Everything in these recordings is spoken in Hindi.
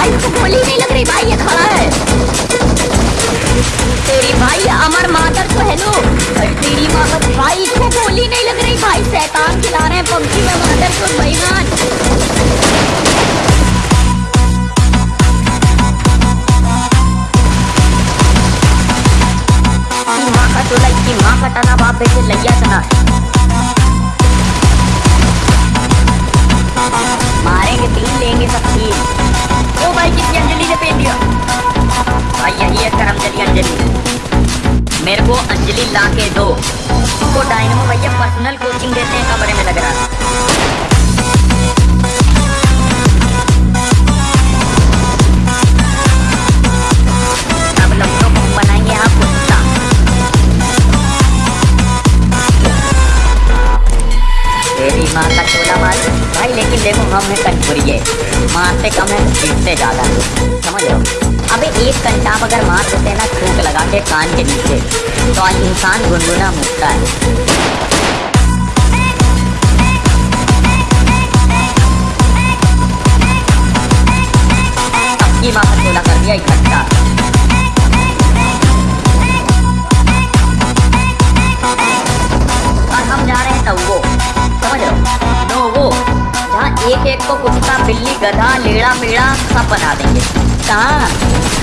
भाई को गोली नहीं लग रही भाई, ये खड़ा है तेरी भाई अमर मादर को हेलो तेरी मादर भाई को गोली नहीं लग रही भाई, शैतान खिला रहे हैं पबजी में मादर को बेईमान तना बाप बेटे लैया मारेंगे, तीन लेंगे सब तीन ओ अंजलि ने पेट दिया भाई यही है करम जली अंजलि मेरे को अंजलि ला के दो उसको डायनमो भैया पर्सनल कोचिंग देते हैं कमरे में लग रहा है माँ का चोला भाई लेकिन देखो हम है कटपुरिये मारते कम है पीटते ज़्यादा। है समझ रहे हो? अबे एक घंटा आप अगर मार देते ना थूक लगा के कान के नीचे तो इंसान गुनगुना मुकता है। का कर दिया इकट्ठा। और हम जा रहे हैं तवो समझ रहे जहाँ एक एक को कुत्ता बिल्ली गधा, लेड़ा, मेड़ा, सब बना देंगे। कहाँ?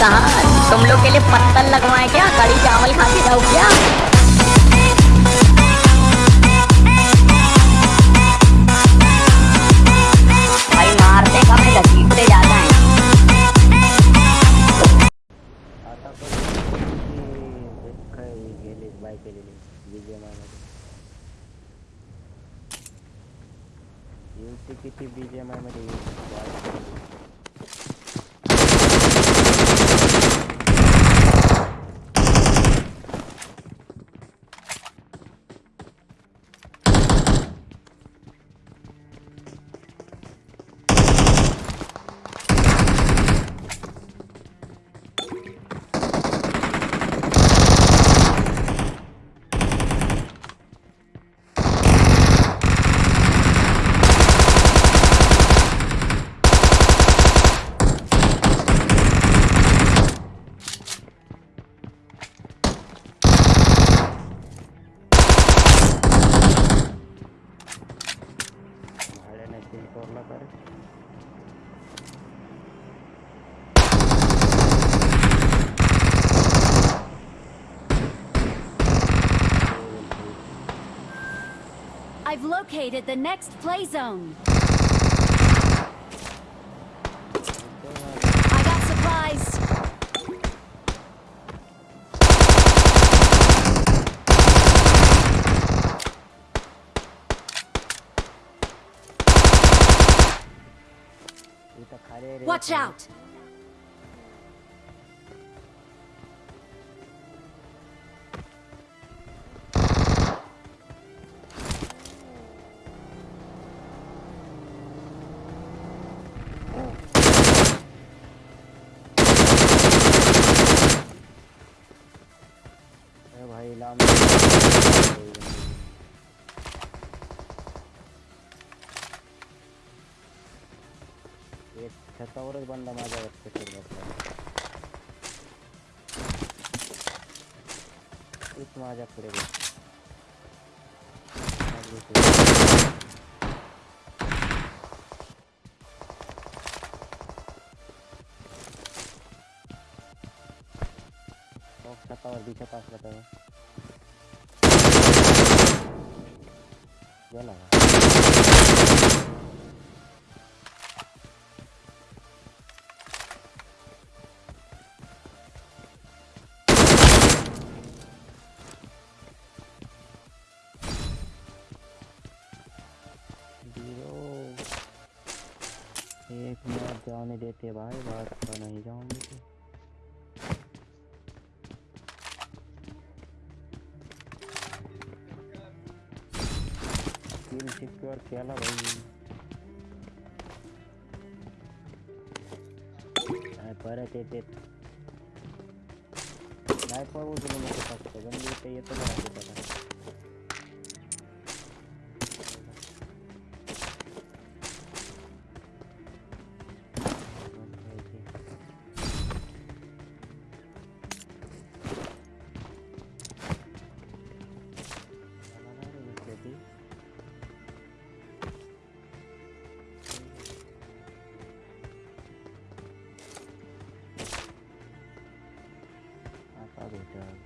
कहाँ? तुम लोग के लिए पत्तल लगवाए क्या? कड़ी चावल खा के जाओ क्या? I've located the next play zone. I got supplies. Watch out! एक बंदा माझ्या वरती बसला माझ्याकडे छतावर दिसत असला तर गेला मिनट जाने देते भाई, बात तो नहीं जाऊँगी। तो स्किल सिक्योर केला भाई। परत येते नाही पळवू तुला नको फक्त गंदी इथे येतो बघा त्याला Aduh, jangan.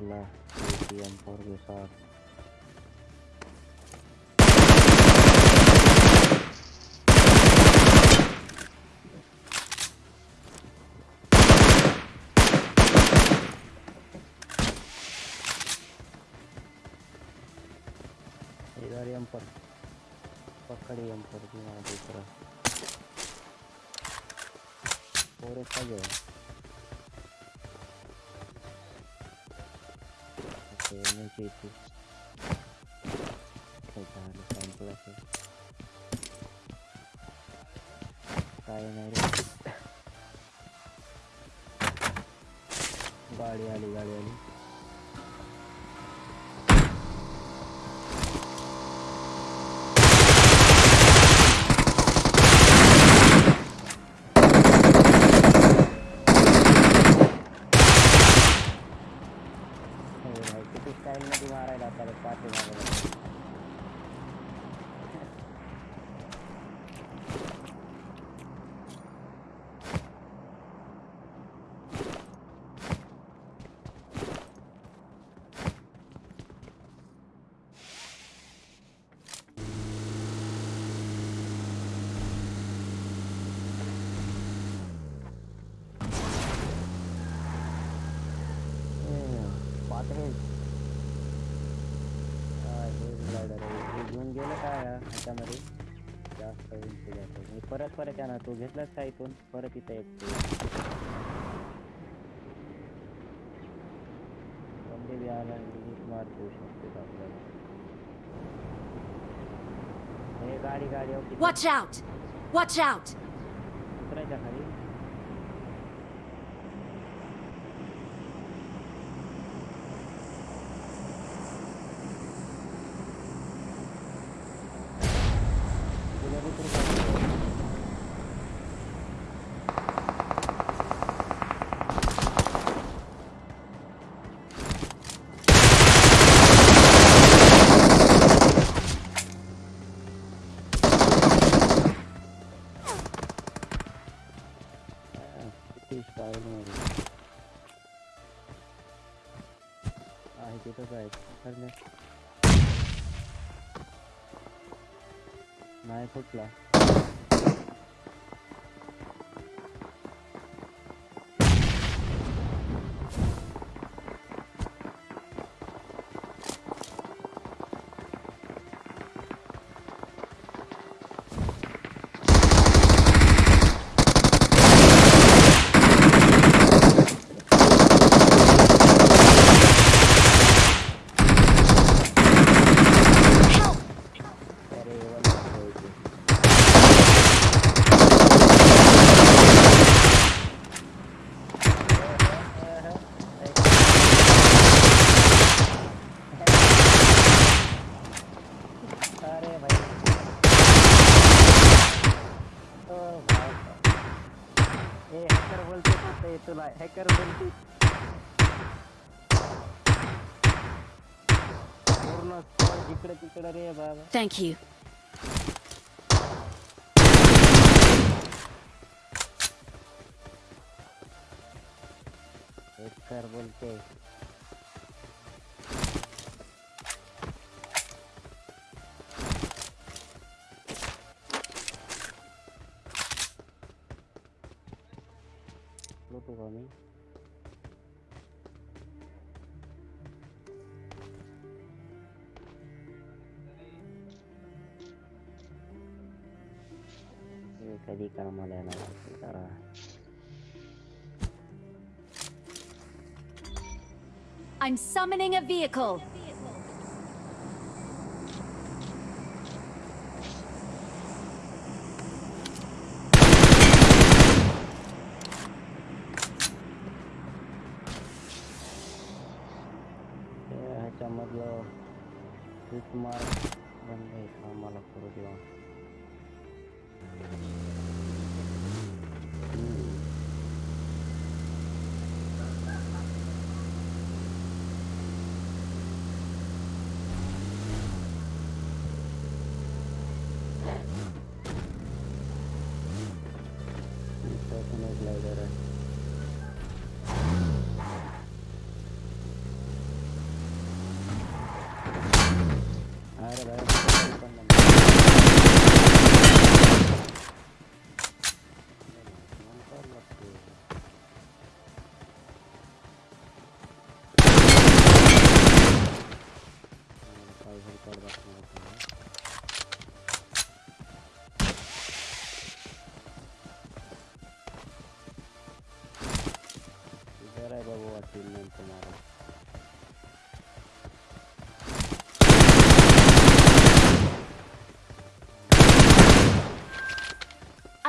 lah yang besar dari पकड़ी एम पर भी वहाँ दूसरा और एक का जो है ओके खेचा है से काय नाही रे गाडी आली गाडी आली ग्लायडर हे घेऊन गेलं काय ह्याच्यामध्ये जास्त उंची जातो मी परत परत येणार तू घेतलास का इथून परत इथं एक कोणते बी आला मार देऊ शकते आपल्याला हे गाडी गाडी होती Watch out! Watch out! उतरायच्या खाली 偷起来 हॅकर बोलते पूर्ण इकडे तिकडे रे बाबा। Thank यू हैकर बोलते I'm summoning a vehicle. video with my one day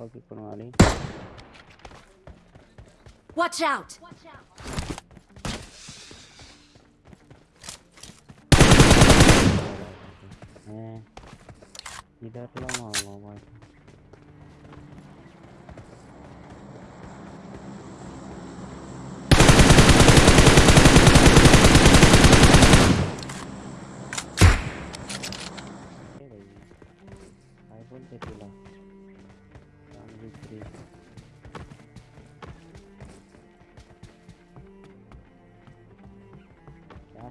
okay कोण आली Watch out! हैं इधर लो मामा भाई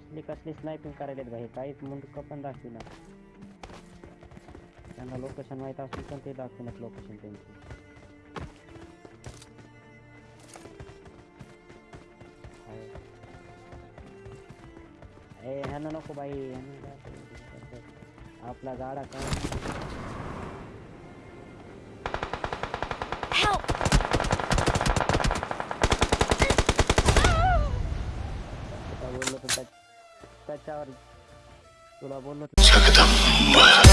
असली कसली स्नायपिंग करायला भाई. काहीच मुंडक पण दाखविना त्यांना लोकेशन माहित असून पण ते दाखविनात लोकेशन त्यांची. ह्यानं नको बाई. आपला गाडा काय तुला बोललो जगदंब